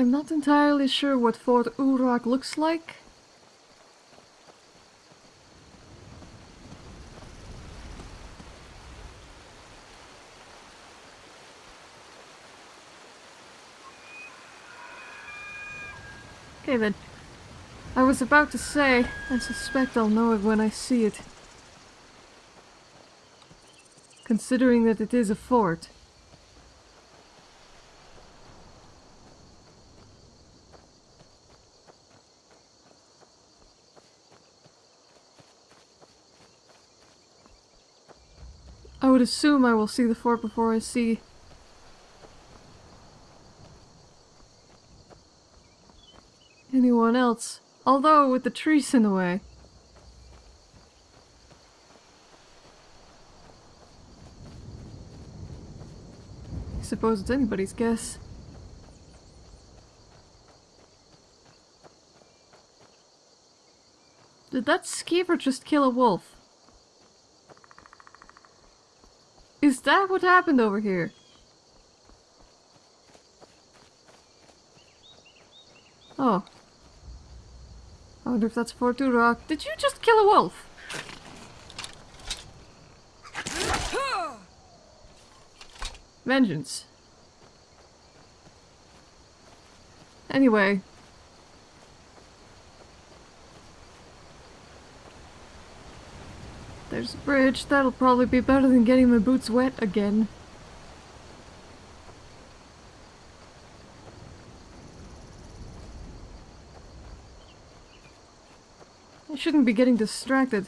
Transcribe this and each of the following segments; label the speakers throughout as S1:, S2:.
S1: I'm not entirely sure what Fort Urak looks like. Okay then. I was about to say, I suspect I'll know it when I see it. Considering that it is a fort. Would assume I will see the fort before I see anyone else. Although, with the trees in the way. I suppose it's anybody's guess. Did that skeever just kill a wolf? Is that what happened over here? Oh. I wonder if that's Fort Rock. Did you just kill a wolf? Vengeance. Anyway. There's a bridge. That'll probably be better than getting my boots wet again. I shouldn't be getting distracted.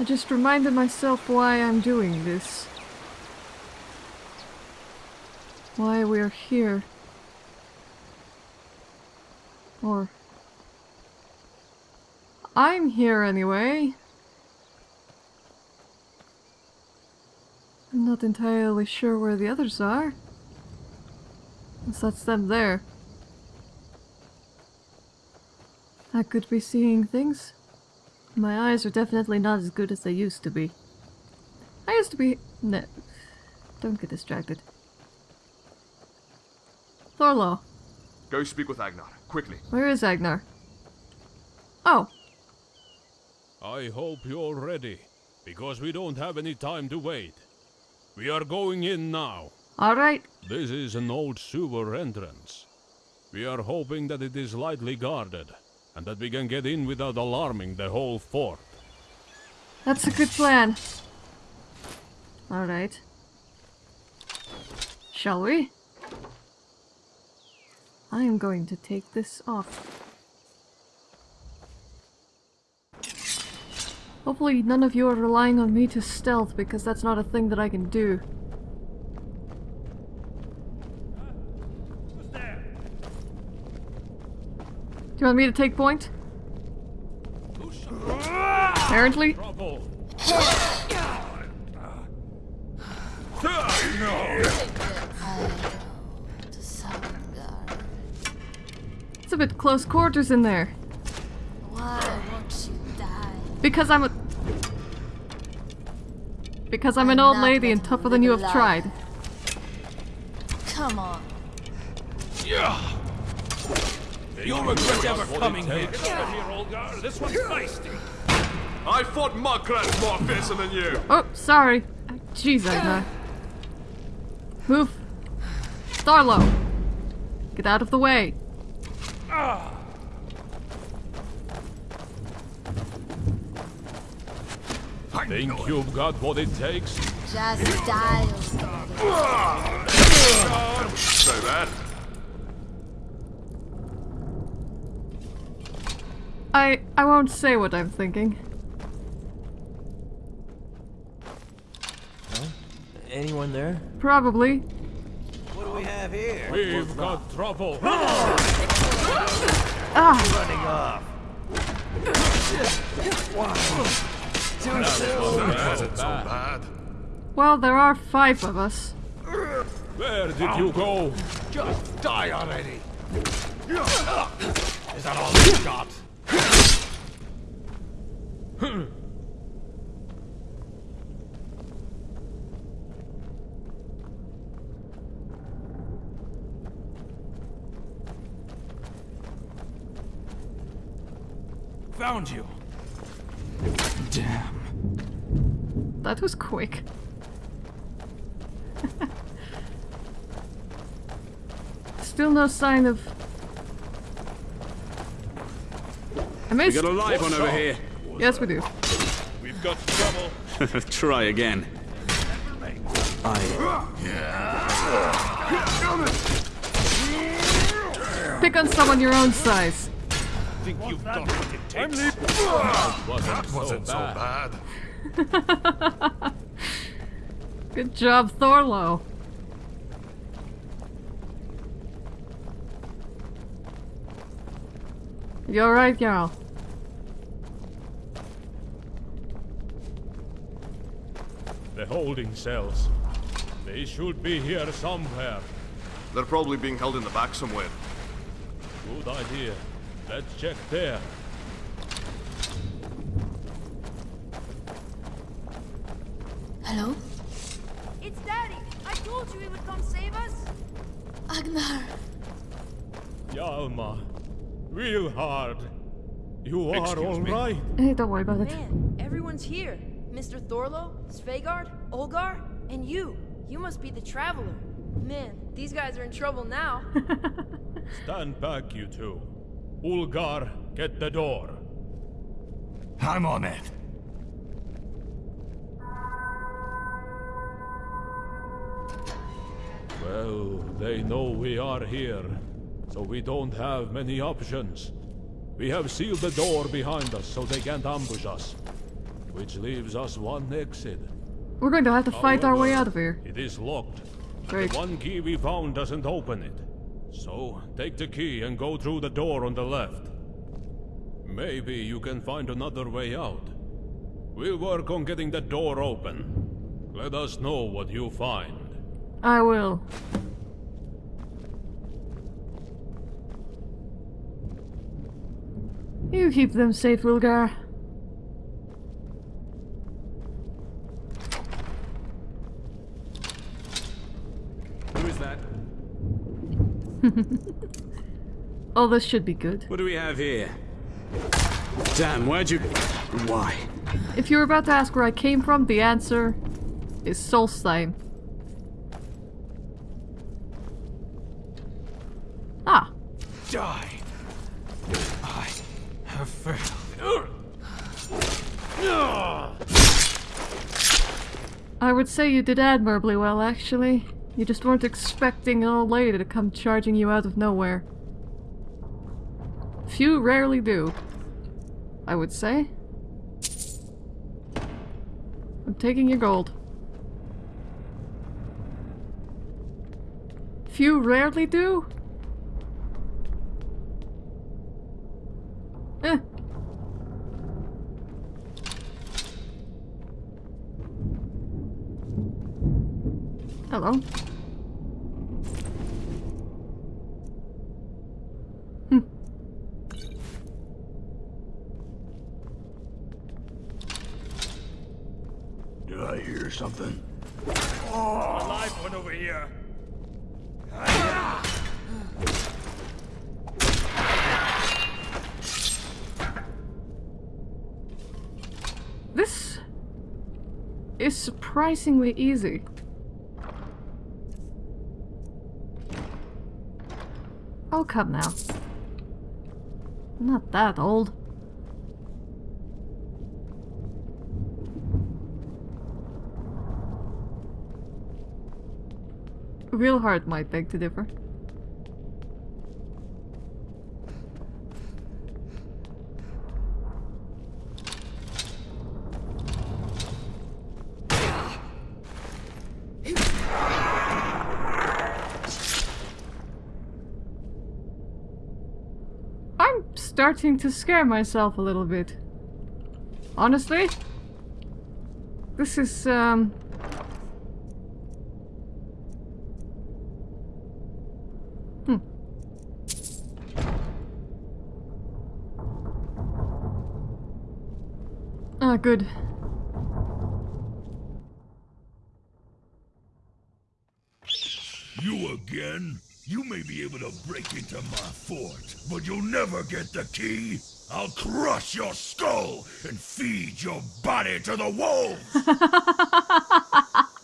S1: I just reminded myself why I'm doing this. Why we're here. Or... I'm here anyway. I'm not entirely sure where the others are. Unless that's them there. I could be seeing things. My eyes are definitely not as good as they used to be. I used to be... No. Don't get distracted. Thorlo.
S2: Go speak with Agnar, quickly.
S1: Where is Agnar? Oh.
S3: I hope you're ready, because we don't have any time to wait. We are going in now.
S1: Alright.
S3: This is an old sewer entrance. We are hoping that it is lightly guarded, and that we can get in without alarming the whole fort.
S1: That's a good plan. Alright. Shall we? I am going to take this off. Hopefully none of you are relying on me to stealth because that's not a thing that I can do. Do you want me to take point? Apparently. Bit close quarters in there. Because I'm a... Because I'm, I'm an old lady and tougher than you have tried.
S4: Come on.
S3: Yeah.
S2: You'll regret ever coming here. here, old girl. This one's feisty. I fought muckrats more fiercer than you.
S1: Oh, sorry. Jeez, I know. Move. Starlo. Get out of the way.
S3: Think you've got what it takes?
S4: Just die.
S2: Say that.
S1: I I won't say what I'm thinking.
S5: Huh? Anyone there?
S1: Probably.
S5: What do we have here?
S3: We've got trouble.
S1: Ah!
S5: Running off.
S2: Wow. Too soon. so bad.
S1: Well, there are five of us.
S3: Where did you go?
S2: Just die already. Is that all you got? Found you.
S6: Damn.
S1: That was quick. Still no sign of. I
S6: We
S1: missed.
S6: got a live one over here.
S1: Yes, we do.
S3: We've got trouble.
S6: Try again.
S1: Pick on someone your own size.
S3: think you've got it takes. Wasn't,
S2: Wasn't
S3: so
S2: so
S3: bad.
S2: bad.
S1: Good job, Thorlo. You alright, Jarl?
S3: The holding cells. They should be here somewhere.
S2: They're probably being held in the back somewhere.
S3: Good idea. Let's check there.
S4: Hello?
S7: It's Daddy! I told you he would come save us!
S4: Agnar.
S3: Yalma. Real hard. You are
S2: Excuse me?
S3: alright.
S1: Hey, don't worry about it.
S7: Man, everyone's here. Mr. Thorlo, Svegard, Olgar, and you. You must be the traveler. Man, these guys are in trouble now.
S3: Stand back, you two. Ulgar, get the door.
S2: I'm on it.
S3: Well, they know we are here, so we don't have many options. We have sealed the door behind us so they can't ambush us, which leaves us one exit.
S1: We're going to have to fight our way out of here.
S3: It is locked.
S1: Great.
S3: The one key we found doesn't open it. So, take the key and go through the door on the left. Maybe you can find another way out. We'll work on getting the door open. Let us know what you find.
S1: I will. You keep them safe, Wilgar.
S6: Who is that?
S1: Oh, this should be good.
S6: What do we have here? Damn, where'd you... Why?
S1: If you're about to ask where I came from, the answer is Solstheim. Ah,
S2: Die. I have failed.
S1: I would say you did admirably well, actually. You just weren't expecting an old lady to come charging you out of nowhere. Few rarely do. I would say. I'm taking your gold. Few rarely do? Eh. Hello. Hmm.
S2: Did I hear something?
S3: Alive one over here.
S1: This is surprisingly easy. Oh, come now. I'm not that old. Real hard might beg to differ. I'm starting to scare myself a little bit. Honestly? This is, um... Hmm. Ah, good.
S8: You again? You may be able to break into my fort, but you'll never get the key.
S2: I'll crush your skull and feed your body to the wolves!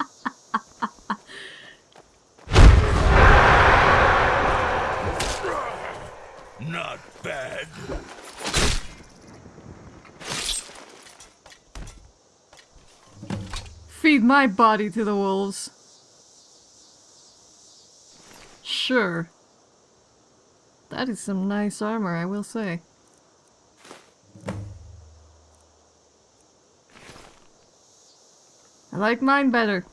S2: Not bad.
S1: Feed my body to the wolves. Sure. That is some nice armor, I will say. I like mine better.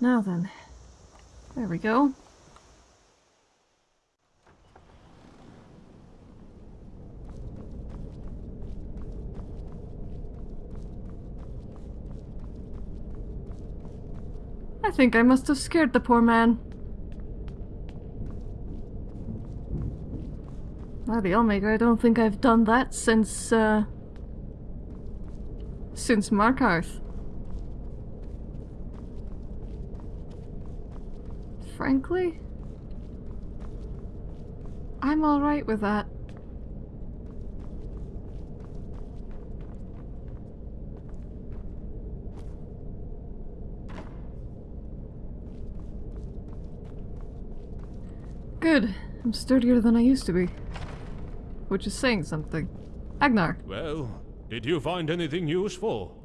S1: Now then. There we go. I think I must have scared the poor man. The Omega, I don't think I've done that since, uh... Since Markarth. Frankly? I'm alright with that. Good. I'm sturdier than I used to be. Which is saying something. Agnar.
S3: Well, did you find anything useful?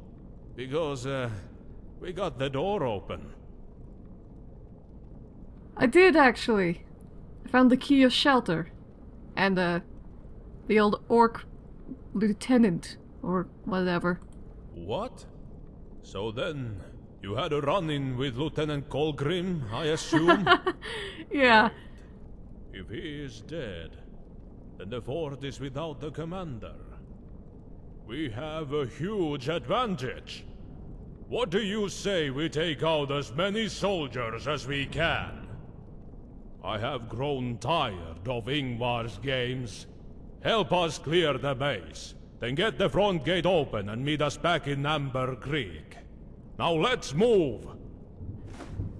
S3: Because, uh, we got the door open.
S1: I did actually. I found the key of shelter. And, uh, the old orc lieutenant, or whatever.
S3: What? So then, you had a run-in with Lieutenant Colgrim, I assume?
S1: Yeah.
S3: If he is dead, then the fort is without the commander. We have a huge advantage. What do you say we take out as many soldiers as we can? I have grown tired of Ingvar's games. Help us clear the base, then get the front gate open and meet us back in Amber Creek. Now let's move!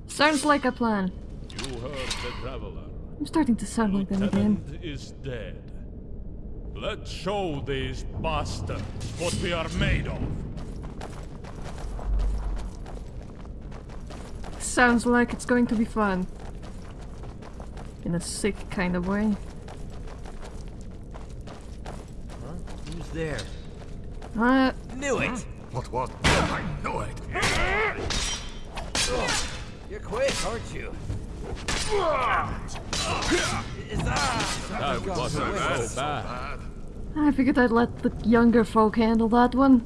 S1: Sounds like a plan.
S3: You heard the Traveler.
S1: I'm starting to sound like them again.
S3: Is dead. Let's show these bastards what we are made of.
S1: Sounds like it's going to be fun. In a sick kind of way.
S5: Who's there?
S1: Uh,
S5: Knew it!
S2: What, what? I knew it.
S5: You're quick, aren't you? Is that?
S3: That wasn't so bad.
S2: Bad.
S1: I figured I'd let the younger folk handle that one.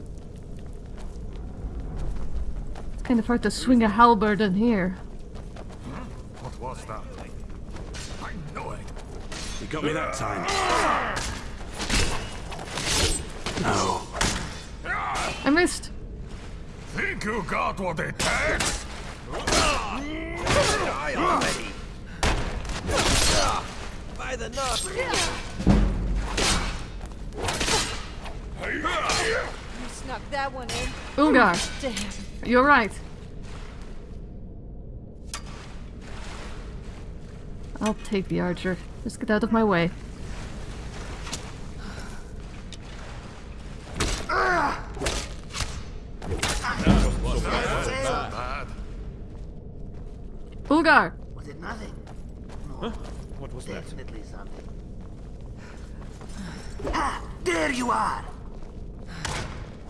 S1: It's kind of hard to swing a halberd in here.
S2: What was that? I know it.
S6: You got me that time. No.
S1: I missed.
S2: Think you got what it takes?
S5: Die already! By the nuts!
S8: You snuck that one in.
S1: Ungar,
S8: Damn.
S1: you're right. I'll take the archer. Just get out of my way. Ulgar!
S9: Was it nothing?
S3: no What was that?
S9: Definitely something. Ah, there you are!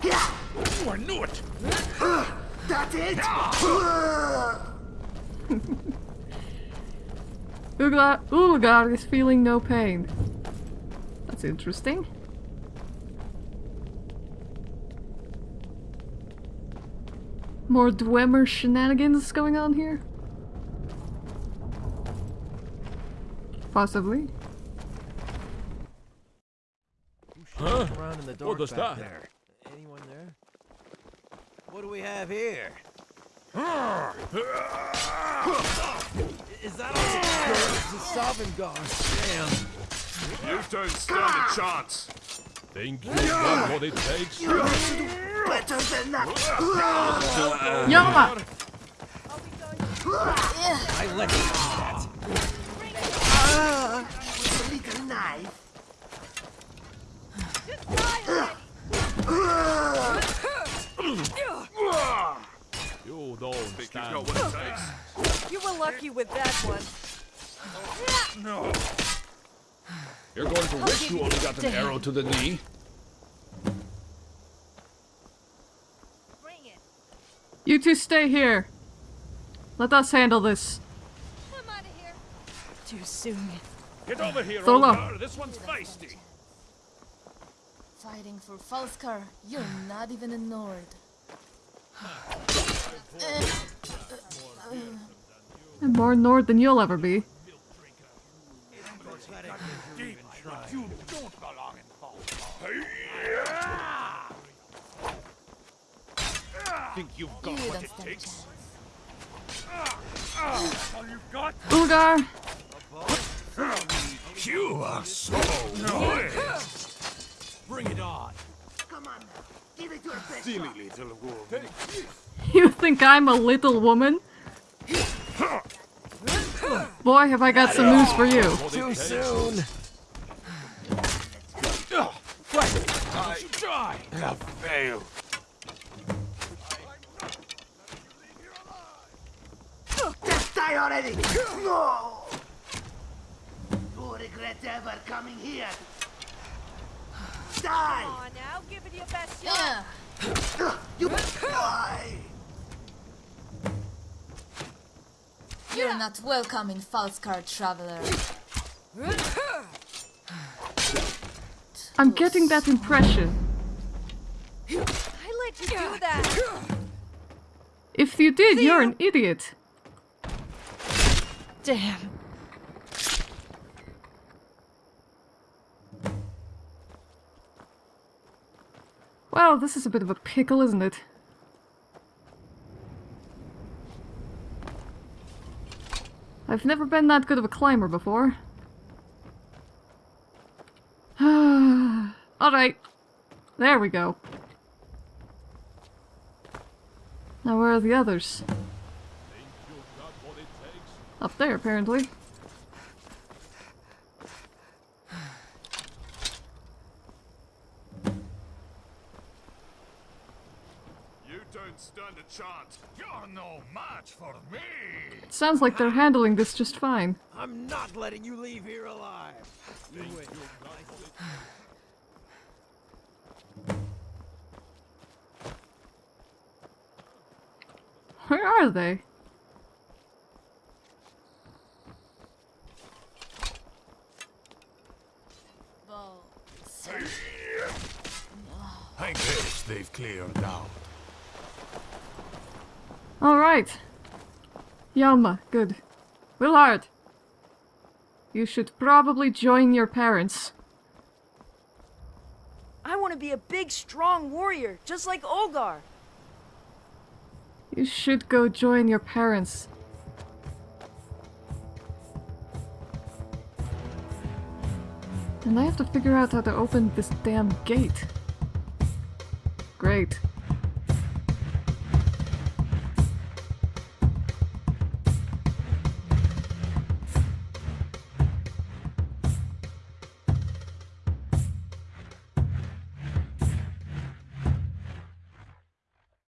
S9: Yeah,
S2: Oh, I knew it.
S9: that's it!
S1: Ulgar, Ulgar is feeling no pain. That's interesting. More Dwemer shenanigans going on here? Possibly.
S3: Huh?
S5: In the dark
S3: What was that?
S5: there. Anyone there? What do we have here? Is that all? It's a sovereign god. Damn.
S2: You don't stand a chance.
S3: Think you got what it takes?
S9: Better than that!
S1: Yama!
S5: I let you do that.
S9: Ah, a little knife.
S3: You don't
S2: Think you've got what it takes?
S8: You were lucky with that one.
S2: No.
S6: You're going to wish you only got an arrow to the knee.
S8: Bring it.
S1: You two stay here. Let us handle this.
S8: I'm out of here. Too soon.
S2: Get over here,
S1: Thorlo.
S2: Olgar. This one's feisty.
S4: Fighting for Falskaar, you're not even a Nord.
S1: I'm more Nord than you'll ever be.
S2: You don't Think you've
S4: You
S2: what it
S4: stand a
S2: takes?
S4: chance.
S2: All you've got?
S1: Ulgar!
S2: You are so noise.
S5: Bring it on.
S9: Come on now. Give it your best
S2: Silly little woman.
S1: You think I'm a little woman? Boy, have I got some news for you.
S5: Too soon.
S2: I try. have failed.
S9: Just die already! No! You regret ever coming here. Die!
S8: Come on now, give it your best shot.
S4: Yeah,
S9: You die!
S4: you're not welcome in Falskaar, traveler.
S1: I'm getting that impression.
S8: I let you do that.
S1: If you did, you're an idiot.
S8: Damn.
S1: Well, this is a bit of a pickle, isn't it? I've never been that good of a climber before. Alright. There we go. Now where are the others? Up there, apparently.
S2: You don't stand a chance. You're no match for me.
S1: It sounds like they're handling this just fine.
S5: I'm not letting you leave here alive.
S1: Where are they?
S4: Bow.
S2: I guess they've cleared out.
S1: Alright. Yalma, good. Willard. You should probably join your parents.
S7: I want to be a big, strong warrior, just like Olgar.
S1: You should go join your parents. And I have to figure out how to open this damn gate. Great.